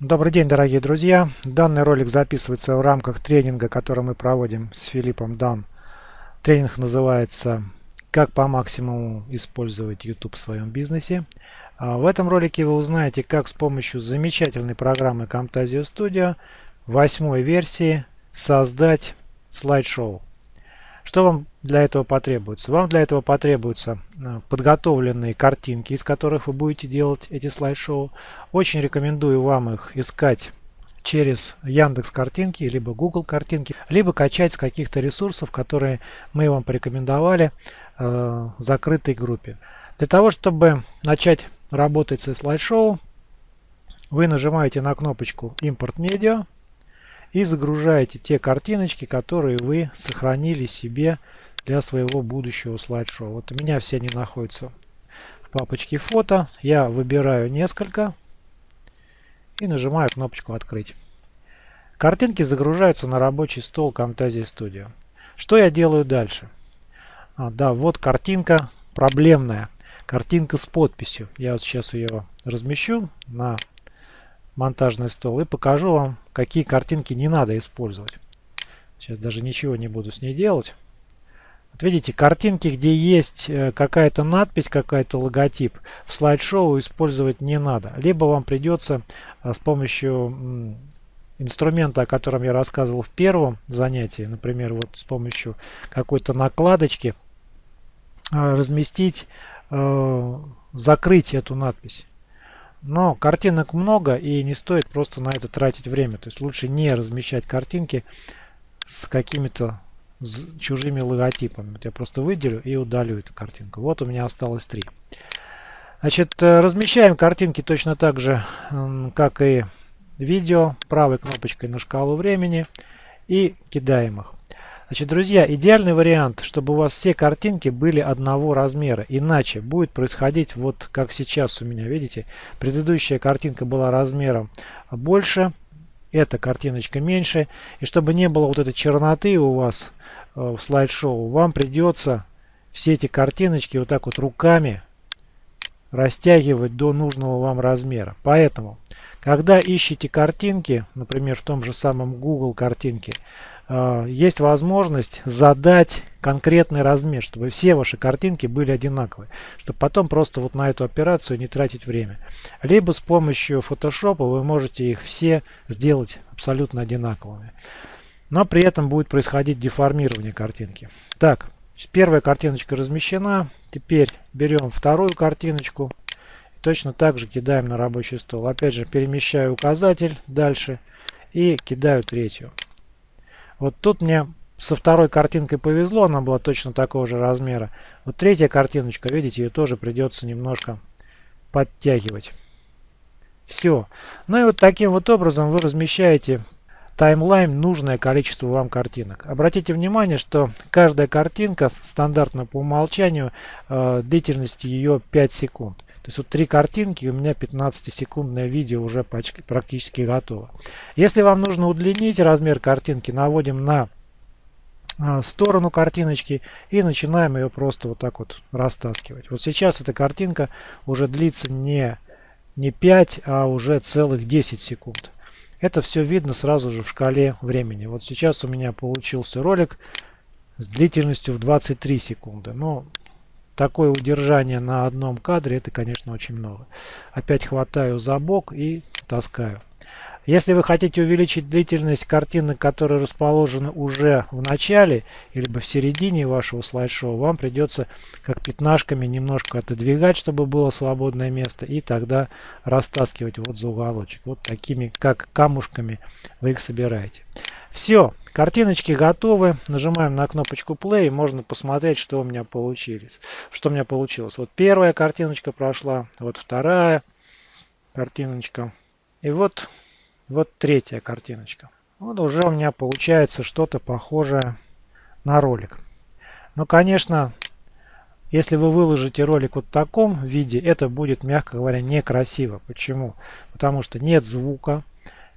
Добрый день, дорогие друзья! Данный ролик записывается в рамках тренинга, который мы проводим с Филиппом Дан. Тренинг называется «Как по максимуму использовать YouTube в своем бизнесе». А в этом ролике вы узнаете, как с помощью замечательной программы Camtasia Studio восьмой версии создать слайд-шоу. Что вам для этого потребуется? Вам для этого потребуются э, подготовленные картинки, из которых вы будете делать эти слайд-шоу. Очень рекомендую вам их искать через Яндекс картинки, либо Google картинки, либо качать с каких-то ресурсов, которые мы вам порекомендовали э, в закрытой группе. Для того, чтобы начать работать со слайд-шоу, вы нажимаете на кнопочку «Импорт медиа», и загружаете те картиночки, которые вы сохранили себе для своего будущего слайд-шоу. Вот у меня все они находятся в папочке фото. Я выбираю несколько и нажимаю кнопочку «Открыть». Картинки загружаются на рабочий стол Camtasia Studio. Что я делаю дальше? А, да, вот картинка проблемная. Картинка с подписью. Я вот сейчас ее размещу на монтажный стол и покажу вам, какие картинки не надо использовать. Сейчас даже ничего не буду с ней делать. Вот видите, картинки, где есть э, какая-то надпись, какая-то логотип, в слайд-шоу использовать не надо. Либо вам придется э, с помощью инструмента, о котором я рассказывал в первом занятии, например, вот с помощью какой-то накладочки, э, разместить, закрыть эту надпись. Но картинок много и не стоит просто на это тратить время. То есть лучше не размещать картинки с какими-то чужими логотипами. Вот я просто выделю и удалю эту картинку. Вот у меня осталось три. Значит, э, размещаем картинки точно так же, как и видео, правой кнопочкой на шкалу времени и кидаем их. Значит, друзья, идеальный вариант, чтобы у вас все картинки были одного размера. Иначе будет происходить вот как сейчас у меня, видите, предыдущая картинка была размером больше, эта картиночка меньше. И чтобы не было вот этой черноты у вас э, в слайд-шоу, вам придется все эти картиночки вот так вот руками растягивать до нужного вам размера. Поэтому, когда ищете картинки, например, в том же самом Google картинке, Э, есть возможность задать конкретный размер, чтобы все ваши картинки были одинаковые, чтобы потом просто вот на эту операцию не тратить время. Либо с помощью Photoshop вы можете их все сделать абсолютно одинаковыми. Но при этом будет происходить деформирование картинки. Так, первая картиночка размещена. Теперь берем вторую картиночку. Точно так же кидаем на рабочий стол. Опять же перемещаю указатель дальше и кидаю третью. Вот тут мне со второй картинкой повезло, она была точно такого же размера. Вот третья картиночка, видите, ее тоже придется немножко подтягивать. Все. Ну и вот таким вот образом вы размещаете таймлайн нужное количество вам картинок. Обратите внимание, что каждая картинка стандартно по умолчанию э, длительность ее 5 секунд. То есть вот три картинки, у меня 15-секундное видео уже практически готово. Если вам нужно удлинить размер картинки, наводим на а, сторону картиночки и начинаем ее просто вот так вот растаскивать. Вот сейчас эта картинка уже длится не, не 5, а уже целых 10 секунд. Это все видно сразу же в шкале времени. Вот сейчас у меня получился ролик с длительностью в 23 секунды. Но такое удержание на одном кадре, это, конечно, очень много. Опять хватаю за бок и таскаю. Если вы хотите увеличить длительность картинок, которые расположены уже в начале или в середине вашего слайд-шоу, вам придется как пятнашками немножко отодвигать, чтобы было свободное место, и тогда растаскивать вот за уголочек. Вот такими, как камушками вы их собираете. Все, картиночки готовы. Нажимаем на кнопочку play и можно посмотреть, что у меня получилось. Что у меня получилось. Вот первая картиночка прошла, вот вторая картиночка. И вот, вот третья картиночка. Вот уже у меня получается что-то похожее на ролик. Но, конечно, если вы выложите ролик вот в таком виде, это будет, мягко говоря, некрасиво. Почему? Потому что нет звука,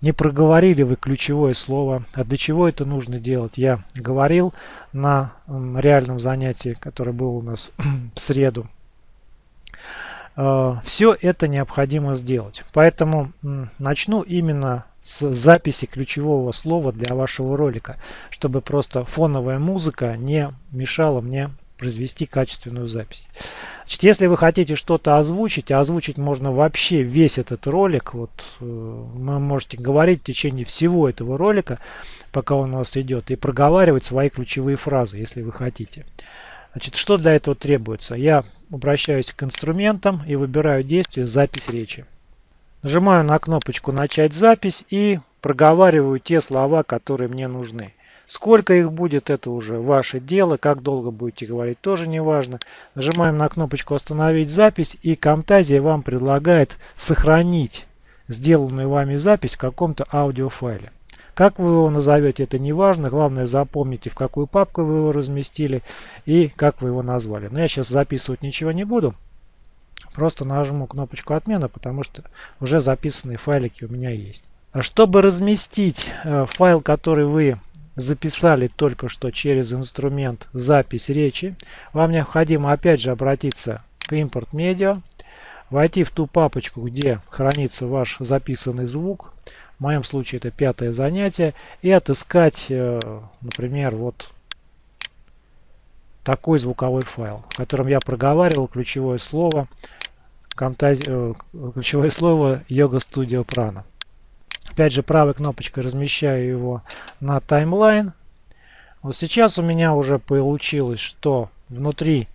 не проговорили вы ключевое слово. А для чего это нужно делать? Я говорил на реальном занятии, которое было у нас в среду. Э, все это необходимо сделать. Поэтому начну именно с записи ключевого слова для вашего ролика, чтобы просто фоновая музыка не мешала мне произвести качественную запись. Значит, если вы хотите что-то озвучить, а озвучить можно вообще весь этот ролик, вот э, вы можете говорить в течение всего этого ролика, пока он у вас идет, и проговаривать свои ключевые фразы, если вы хотите. Значит, что для этого требуется? Я обращаюсь к инструментам и выбираю действие «Запись речи». Нажимаю на кнопочку «Начать запись» и проговариваю те слова, которые мне нужны. Сколько их будет, это уже ваше дело. Как долго будете говорить, тоже не важно. Нажимаем на кнопочку «Остановить запись» и Camtasia вам предлагает сохранить сделанную вами запись в каком-то аудиофайле. Как вы его назовете, это не важно. Главное запомните, в какую папку вы его разместили и как вы его назвали. Но я сейчас записывать ничего не буду. Просто нажму кнопочку отмена, потому что уже записанные файлики у меня есть. А чтобы разместить э, файл, который вы записали только что через инструмент запись речи, вам необходимо опять же обратиться к импорт медиа, войти в ту папочку, где хранится ваш записанный звук, в моем случае это пятое занятие, и отыскать, э, например, вот такой звуковой файл, в котором я проговаривал ключевое слово, э, ключевое слово Yoga Studio Prana. Опять же, правой кнопочкой размещаю его на таймлайн. Вот сейчас у меня уже получилось, что внутри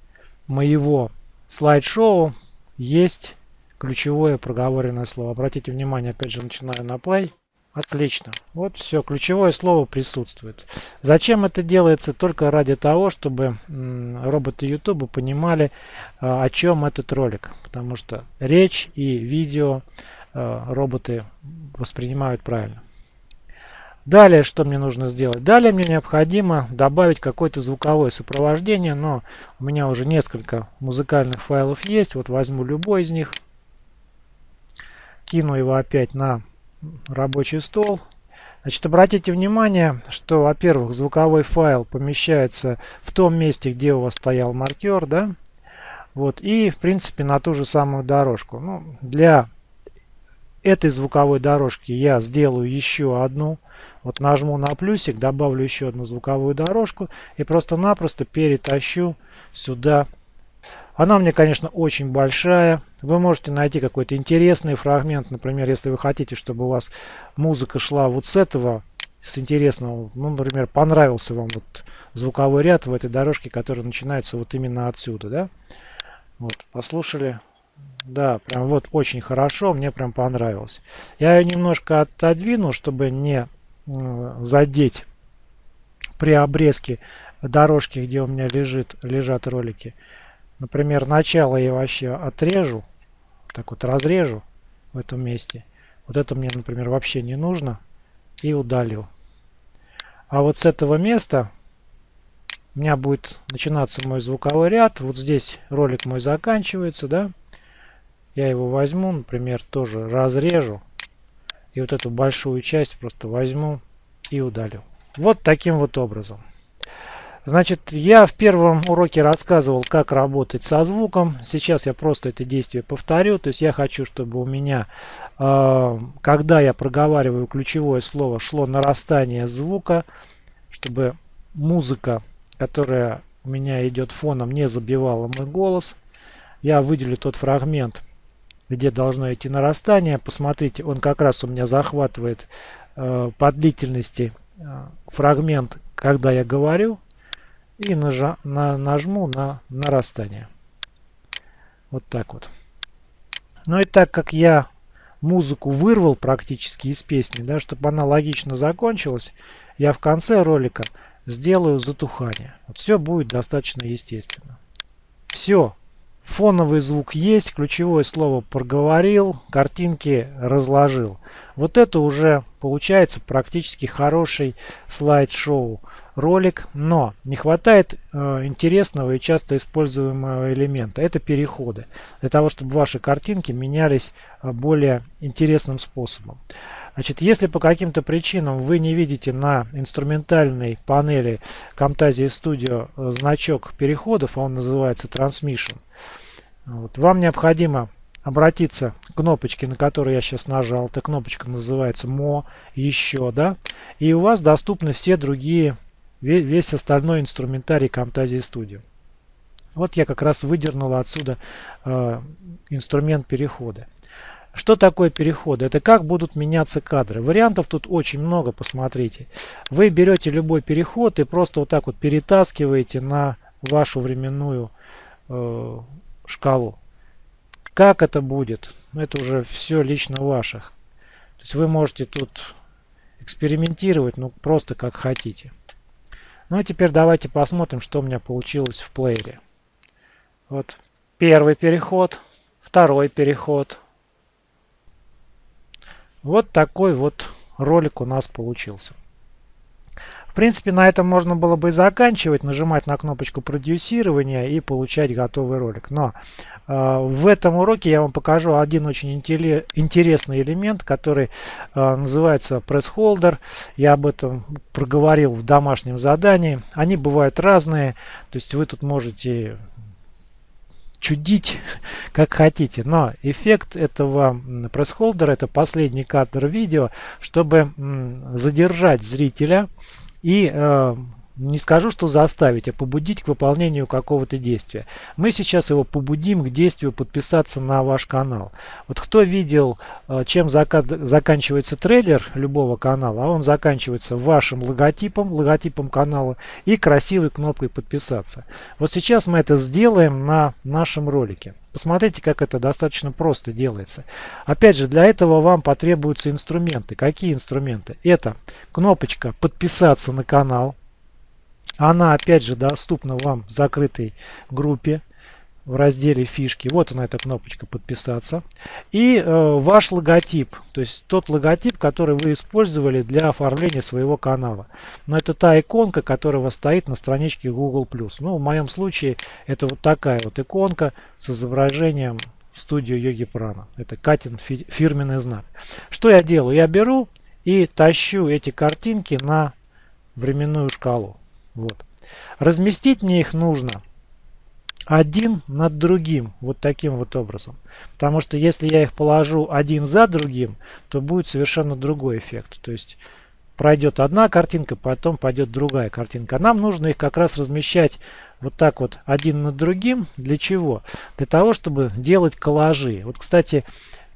моего слайд-шоу есть ключевое проговоренное слово. Обратите внимание, опять же, начинаю на play. Отлично. Вот все, ключевое слово присутствует. Зачем это делается? Только ради того, чтобы роботы YouTube понимали, а, о чем этот ролик. Потому что речь и видео роботы воспринимают правильно. Далее, что мне нужно сделать? Далее мне необходимо добавить какое-то звуковое сопровождение, но у меня уже несколько музыкальных файлов есть. Вот возьму любой из них, кину его опять на рабочий стол. Значит, обратите внимание, что, во-первых, звуковой файл помещается в том месте, где у вас стоял маркер, да, вот, и, в принципе, на ту же самую дорожку. Ну, для этой звуковой дорожки я сделаю еще одну. Вот нажму на плюсик, добавлю еще одну звуковую дорожку и просто-напросто перетащу сюда. Она мне, конечно, очень большая. Вы можете найти какой-то интересный фрагмент. Например, если вы хотите, чтобы у вас музыка шла вот с этого, с интересного. Ну, например, понравился вам вот звуковой ряд в этой дорожке, который начинается вот именно отсюда. Да? Вот, послушали. Да, прям вот очень хорошо, мне прям понравилось. Я ее немножко отодвину, чтобы не задеть при обрезке дорожки, где у меня лежит, лежат ролики. Например, начало я вообще отрежу, так вот разрежу в этом месте. Вот это мне, например, вообще не нужно. И удалю. А вот с этого места у меня будет начинаться мой звуковой ряд. Вот здесь ролик мой заканчивается, да. Я его возьму, например, тоже разрежу. И вот эту большую часть просто возьму и удалю. Вот таким вот образом. Значит, я в первом уроке рассказывал, как работать со звуком. Сейчас я просто это действие повторю. То есть я хочу, чтобы у меня, э, когда я проговариваю ключевое слово, шло нарастание звука, чтобы музыка, которая у меня идет фоном, не забивала мой голос. Я выделю тот фрагмент, где должно идти нарастание. Посмотрите, он как раз у меня захватывает э, по длительности э, фрагмент, когда я говорю, и нажа, на, нажму на нарастание. Вот так вот. Ну и так как я музыку вырвал практически из песни, да, чтобы она логично закончилась, я в конце ролика сделаю затухание. Вот все будет достаточно естественно. Все. Фоновый звук есть, ключевое слово проговорил, картинки разложил. Вот это уже получается практически хороший слайд-шоу ролик, но не хватает э, интересного и часто используемого элемента. Это переходы. Для того, чтобы ваши картинки менялись э, более интересным способом. Значит, если по каким-то причинам вы не видите на инструментальной панели Camtasia Studio значок переходов, а он называется Transmission, вот, вам необходимо обратиться к кнопочке, на которую я сейчас нажал. Эта кнопочка называется «Мо», «Еще», да? И у вас доступны все другие, весь остальной инструментарий Camtasia Studio. Вот я как раз выдернул отсюда э, инструмент перехода. Что такое переходы? Это как будут меняться кадры. Вариантов тут очень много, посмотрите. Вы берете любой переход и просто вот так вот перетаскиваете на вашу временную э, шкалу. Как это будет? Это уже все лично ваших. То есть вы можете тут экспериментировать, ну просто как хотите. Ну а теперь давайте посмотрим, что у меня получилось в плеере. Вот первый переход, второй переход, вот такой вот ролик у нас получился. В принципе, на этом можно было бы и заканчивать, нажимать на кнопочку продюсирования и получать готовый ролик. Но э, в этом уроке я вам покажу один очень интересный элемент, который э, называется Holder. Я об этом проговорил в домашнем задании. Они бывают разные, то есть вы тут можете чудить как хотите. Но эффект этого пресс-холдера, это последний кадр видео, чтобы задержать зрителя и э, не скажу, что заставить, а побудить к выполнению какого-то действия. Мы сейчас его побудим к действию подписаться на ваш канал. Вот кто видел, э, чем заканчивается трейлер любого канала, а он заканчивается вашим логотипом, логотипом канала и красивой кнопкой подписаться. Вот сейчас мы это сделаем на нашем ролике. Посмотрите, как это достаточно просто делается. Опять же, для этого вам потребуются инструменты. Какие инструменты? Это кнопочка «Подписаться на канал». Она опять же доступна вам в закрытой группе в разделе фишки. Вот она эта кнопочка подписаться. И э, ваш логотип, то есть тот логотип, который вы использовали для оформления своего канала. Но это та иконка, которая стоит на страничке Google+. Ну, в моем случае это вот такая вот иконка с изображением студию Йоги Прана. Это Катин фирменный знак. Что я делаю? Я беру и тащу эти картинки на временную шкалу. Вот. Разместить мне их нужно один над другим, вот таким вот образом. Потому что если я их положу один за другим, то будет совершенно другой эффект. То есть пройдет одна картинка, потом пойдет другая картинка. Нам нужно их как раз размещать вот так вот один над другим. Для чего? Для того, чтобы делать коллажи. Вот, кстати,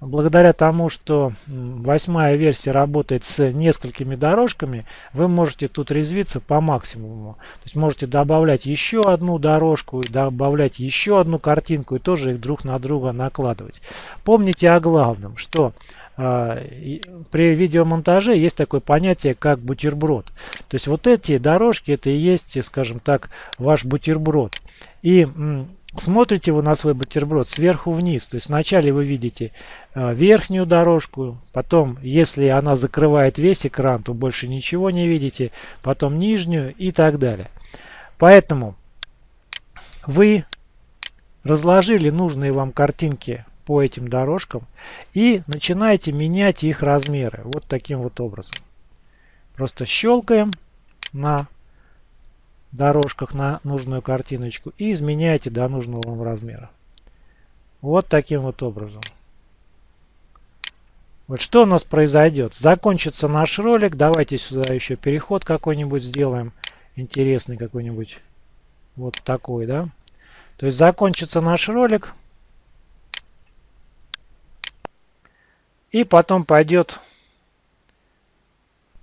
благодаря тому, что восьмая версия работает с несколькими дорожками, вы можете тут резвиться по максимуму. То есть можете добавлять еще одну дорожку, добавлять еще одну картинку и тоже их друг на друга накладывать. Помните о главном, что э, при видеомонтаже есть такое понятие, как бутерброд. То есть вот эти дорожки, это и есть, скажем так, ваш бутерброд. И смотрите вы на свой бутерброд сверху вниз. То есть вначале вы видите э, верхнюю дорожку, потом, если она закрывает весь экран, то больше ничего не видите, потом нижнюю и так далее. Поэтому вы разложили нужные вам картинки по этим дорожкам и начинаете менять их размеры. Вот таким вот образом. Просто щелкаем на дорожках на нужную картиночку и изменяйте до нужного вам размера. Вот таким вот образом. Вот что у нас произойдет? Закончится наш ролик. Давайте сюда еще переход какой-нибудь сделаем. Интересный какой-нибудь. Вот такой, да? То есть закончится наш ролик. И потом пойдет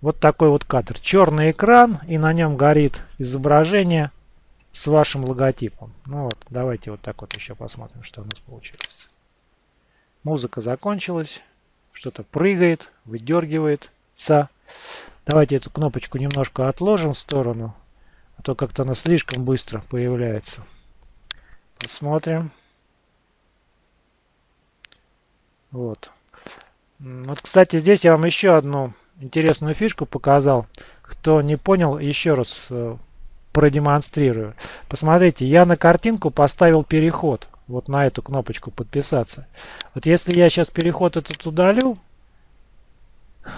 вот такой вот кадр. Черный экран и на нем горит изображение с вашим логотипом. Ну вот, давайте вот так вот еще посмотрим, что у нас получилось. Музыка закончилась. Что-то прыгает, выдергивается. Давайте эту кнопочку немножко отложим в сторону. А то как-то она слишком быстро появляется. Посмотрим. Вот. Вот, кстати, здесь я вам еще одну интересную фишку показал. Кто не понял, еще раз э, продемонстрирую. Посмотрите, я на картинку поставил переход. Вот на эту кнопочку подписаться. Вот если я сейчас переход этот удалю,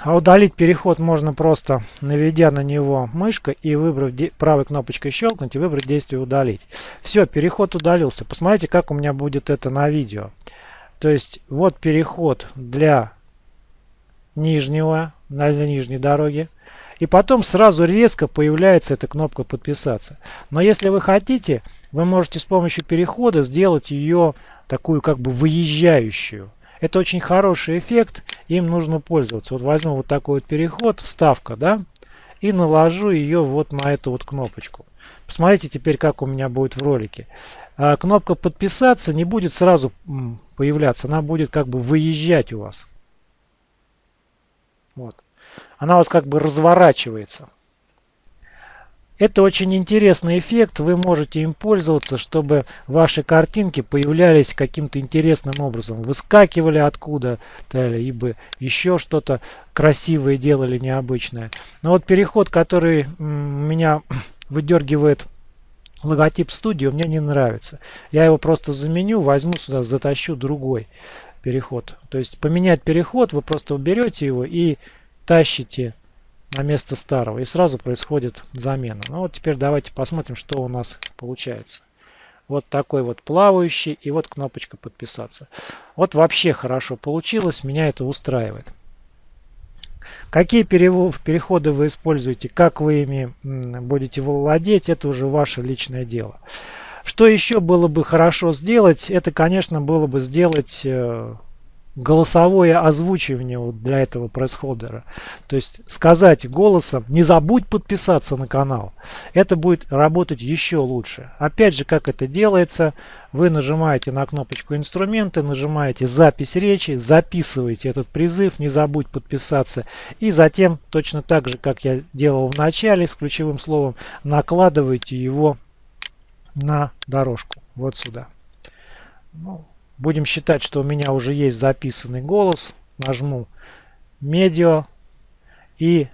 а удалить переход можно просто наведя на него мышкой и выбрав правой кнопочкой щелкнуть и выбрать действие удалить. Все, переход удалился. Посмотрите, как у меня будет это на видео. То есть вот переход для нижнего, на нижней дороге. И потом сразу резко появляется эта кнопка подписаться. Но если вы хотите, вы можете с помощью перехода сделать ее такую как бы выезжающую. Это очень хороший эффект, им нужно пользоваться. Вот возьму вот такой вот переход, вставка, да, и наложу ее вот на эту вот кнопочку. Посмотрите теперь, как у меня будет в ролике. А, кнопка подписаться не будет сразу появляться, она будет как бы выезжать у вас. Вот. Она у вас как бы разворачивается. Это очень интересный эффект, вы можете им пользоваться, чтобы ваши картинки появлялись каким-то интересным образом. Выскакивали откуда-то, либо еще что-то красивое делали, необычное. Но вот переход, который меня выдергивает логотип студии, мне не нравится. Я его просто заменю, возьму сюда, затащу другой переход. То есть поменять переход, вы просто уберете его и тащите на место старого. И сразу происходит замена. Ну вот теперь давайте посмотрим, что у нас получается. Вот такой вот плавающий и вот кнопочка подписаться. Вот вообще хорошо получилось, меня это устраивает. Какие переходы вы используете, как вы ими будете владеть, это уже ваше личное дело. Что еще было бы хорошо сделать, это, конечно, было бы сделать э, голосовое озвучивание для этого пресс-холдера. То есть сказать голосом, не забудь подписаться на канал. Это будет работать еще лучше. Опять же, как это делается, вы нажимаете на кнопочку инструменты, нажимаете запись речи, записываете этот призыв, не забудь подписаться. И затем, точно так же, как я делал в начале с ключевым словом, накладываете его на дорожку. Вот сюда. Ну, Будем считать, что у меня уже есть записанный голос. Нажму медиа и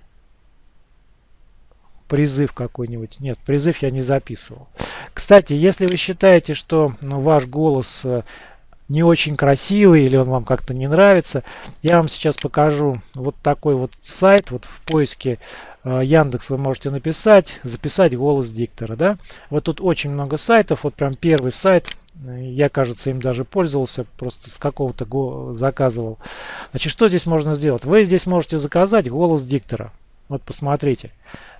призыв какой-нибудь. Нет, призыв я не записывал. Кстати, если вы считаете, что ну, ваш голос э, не очень красивый или он вам как-то не нравится, я вам сейчас покажу вот такой вот сайт. Вот в поиске э, Яндекс вы можете написать, записать голос диктора. Да? Вот тут очень много сайтов. Вот прям первый сайт я, кажется, им даже пользовался, просто с какого-то заказывал. Значит, что здесь можно сделать? Вы здесь можете заказать голос диктора. Вот посмотрите.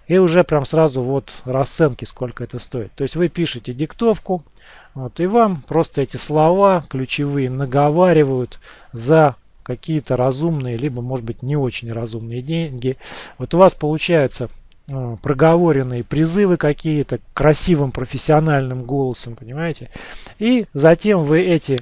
И уже прям сразу вот расценки, сколько это стоит. То есть вы пишете диктовку, вот, и вам просто эти слова ключевые наговаривают за какие-то разумные, либо, может быть, не очень разумные деньги. Вот у вас получается Э, проговоренные призывы какие-то красивым профессиональным голосом, понимаете? И затем вы эти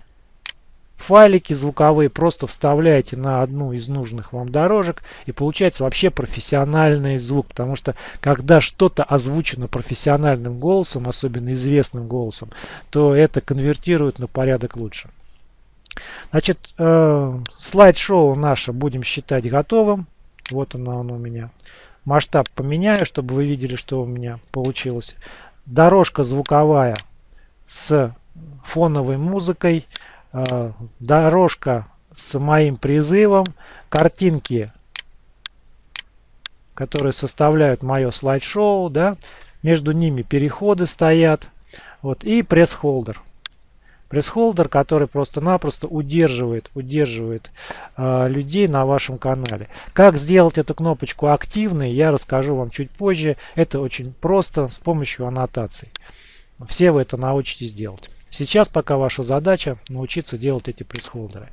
файлики звуковые просто вставляете на одну из нужных вам дорожек и получается вообще профессиональный звук потому что когда что-то озвучено профессиональным голосом особенно известным голосом то это конвертирует на порядок лучше. Значит э, слайд-шоу наше будем считать готовым. Вот оно, оно у меня. Масштаб поменяю, чтобы вы видели, что у меня получилось. Дорожка звуковая с фоновой музыкой, дорожка с моим призывом, картинки, которые составляют мое слайд-шоу, да, между ними переходы стоят, вот, и пресс-холдер пресс-холдер, который просто-напросто удерживает, удерживает э, людей на вашем канале. Как сделать эту кнопочку активной, я расскажу вам чуть позже. Это очень просто с помощью аннотаций. Все вы это научитесь делать. Сейчас пока ваша задача научиться делать эти пресс-холдеры.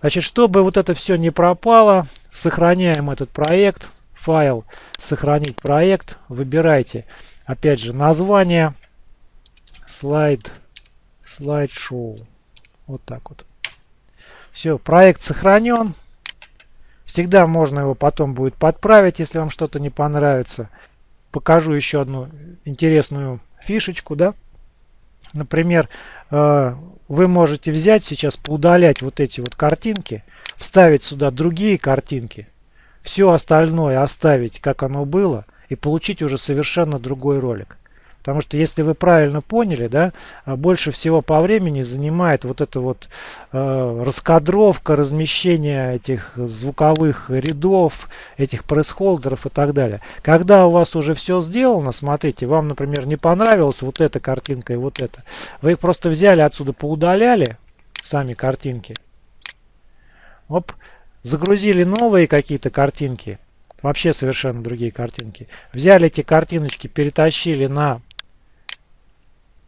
Значит, чтобы вот это все не пропало, сохраняем этот проект, файл, сохранить проект, выбирайте, опять же, название, слайд, слайд-шоу. Вот так вот. Все, проект сохранен. Всегда можно его потом будет подправить, если вам что-то не понравится. Покажу еще одну интересную фишечку, да. Например, э, вы можете взять сейчас, поудалять вот эти вот картинки, вставить сюда другие картинки, все остальное оставить, как оно было, и получить уже совершенно другой ролик. Потому что если вы правильно поняли, да, а больше всего по времени занимает вот эта вот э, раскадровка, размещение этих звуковых рядов, этих пресс-холдеров и так далее. Когда у вас уже все сделано, смотрите, вам, например, не понравилась вот эта картинка и вот эта. Вы их просто взяли отсюда, поудаляли, сами картинки, Оп, загрузили новые какие-то картинки, вообще совершенно другие картинки. Взяли эти картиночки, перетащили на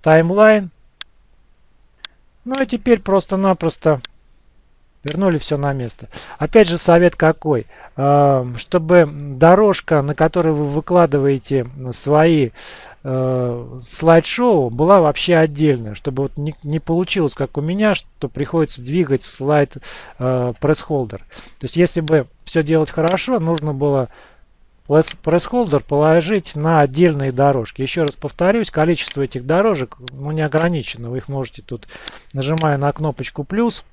таймлайн. Ну и теперь просто-напросто вернули все на место. Опять же совет какой? Чтобы дорожка, на которой вы выкладываете свои э, слайд-шоу, была вообще отдельная. Чтобы вот не, получилось, как у меня, что приходится двигать слайд э, пресс-холдер. То есть если бы все делать хорошо, нужно было пресс-холдер положить на отдельные дорожки. Еще раз повторюсь, количество этих дорожек ну, не ограничено. Вы их можете тут, нажимая на кнопочку плюс,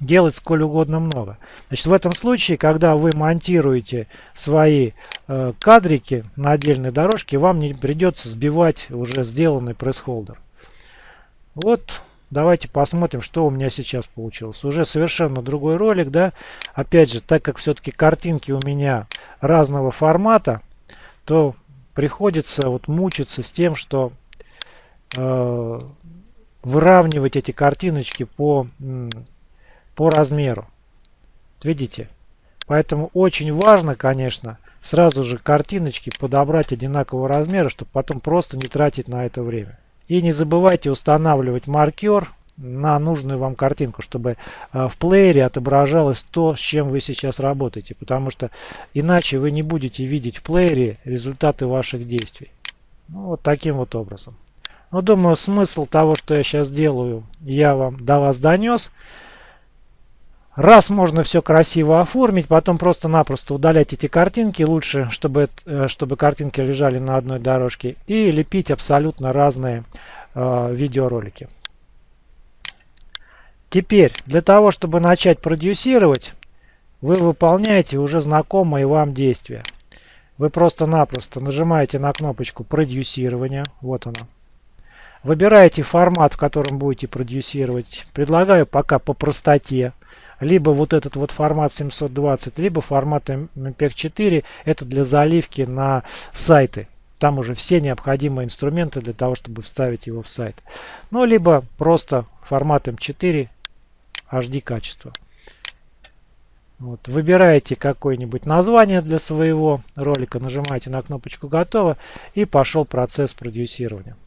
делать сколь угодно много. Значит, в этом случае, когда вы монтируете свои э, кадрики на отдельной дорожке, вам не придется сбивать уже сделанный пресс-холдер. Вот, давайте посмотрим, что у меня сейчас получилось. Уже совершенно другой ролик, да. Опять же, так как все-таки картинки у меня разного формата, то приходится вот мучиться с тем, что э, выравнивать эти картиночки по по размеру. Видите? Поэтому очень важно, конечно, сразу же картиночки подобрать одинакового размера, чтобы потом просто не тратить на это время. И не забывайте устанавливать маркер на нужную вам картинку, чтобы э, в плеере отображалось то, с чем вы сейчас работаете. Потому что иначе вы не будете видеть в плеере результаты ваших действий. Ну, вот таким вот образом. Ну, думаю, смысл того, что я сейчас делаю, я вам до вас донес. Раз можно все красиво оформить, потом просто-напросто удалять эти картинки. Лучше, чтобы, э, чтобы картинки лежали на одной дорожке. И лепить абсолютно разные э, видеоролики. Теперь, для того, чтобы начать продюсировать, вы выполняете уже знакомые вам действия. Вы просто-напросто нажимаете на кнопочку продюсирования. Вот она. Выбираете формат, в котором будете продюсировать. Предлагаю пока по простоте либо вот этот вот формат 720, либо формат MPEG-4. Это для заливки на сайты. Там уже все необходимые инструменты для того, чтобы вставить его в сайт. Ну, либо просто формат M4 HD качество. Вот. Выбираете какое-нибудь название для своего ролика, нажимаете на кнопочку «Готово» и пошел процесс продюсирования.